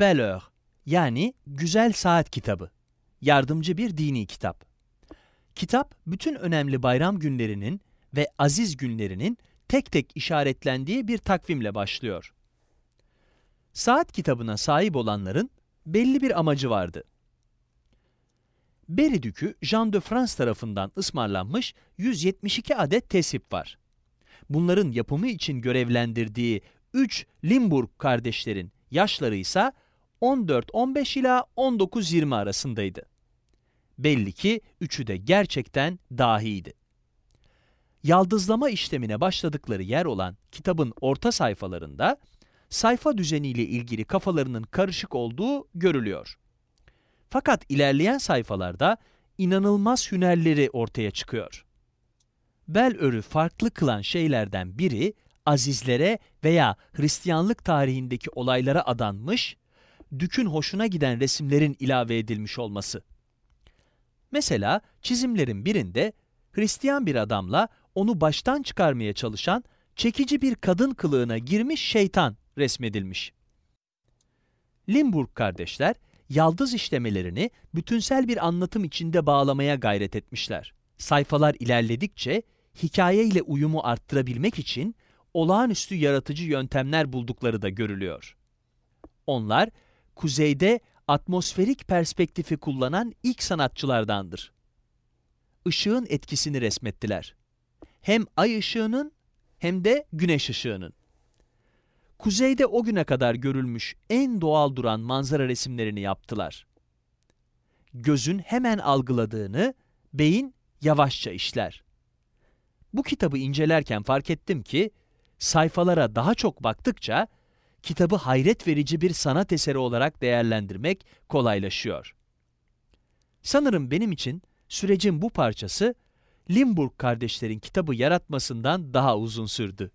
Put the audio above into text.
Belle yani Güzel Saat Kitabı. Yardımcı bir dini kitap. Kitap, bütün önemli bayram günlerinin ve aziz günlerinin tek tek işaretlendiği bir takvimle başlıyor. Saat kitabına sahip olanların belli bir amacı vardı. Berry Dükü Jean de France tarafından ısmarlanmış 172 adet tesip var. Bunların yapımı için görevlendirdiği 3 Limburg kardeşlerin yaşları ise 14-15 ila 19-20 arasındaydı. Belli ki üçü de gerçekten dahiydi. Yaldızlama işlemine başladıkları yer olan kitabın orta sayfalarında sayfa düzeniyle ilgili kafalarının karışık olduğu görülüyor. Fakat ilerleyen sayfalarda inanılmaz hünerleri ortaya çıkıyor. Bel örü farklı kılan şeylerden biri, azizlere veya Hristiyanlık tarihindeki olaylara adanmış, dükün hoşuna giden resimlerin ilave edilmiş olması. Mesela çizimlerin birinde Hristiyan bir adamla onu baştan çıkarmaya çalışan çekici bir kadın kılığına girmiş şeytan resmedilmiş. Limburg kardeşler, yaldız işlemelerini bütünsel bir anlatım içinde bağlamaya gayret etmişler. Sayfalar ilerledikçe hikaye ile uyumu arttırabilmek için olağanüstü yaratıcı yöntemler buldukları da görülüyor. Onlar, kuzeyde atmosferik perspektifi kullanan ilk sanatçılardandır. Işığın etkisini resmettiler. Hem ay ışığının hem de güneş ışığının. Kuzeyde o güne kadar görülmüş en doğal duran manzara resimlerini yaptılar. Gözün hemen algıladığını beyin yavaşça işler. Bu kitabı incelerken fark ettim ki sayfalara daha çok baktıkça kitabı hayret verici bir sanat eseri olarak değerlendirmek kolaylaşıyor. Sanırım benim için sürecin bu parçası Limburg kardeşlerin kitabı yaratmasından daha uzun sürdü.